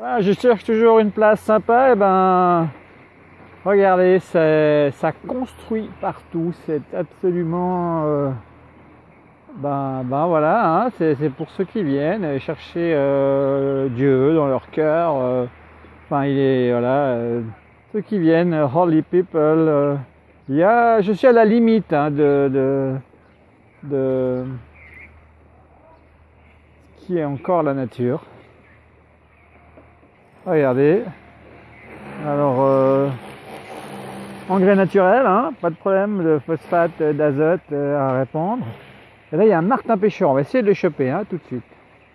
Voilà, je cherche toujours une place sympa, et ben regardez, ça construit partout, c'est absolument euh, ben, ben voilà, hein, c'est pour ceux qui viennent chercher euh, Dieu dans leur cœur. Euh, enfin, il est voilà, ceux qui viennent, holy people. il y a, je suis à la limite hein, de, de, de qui est encore la nature. Regardez. Alors, euh, engrais naturel, hein, pas de problème de phosphate, d'azote euh, à répandre. Et là, il y a un martin pêcheur. On va essayer de le choper hein, tout de suite.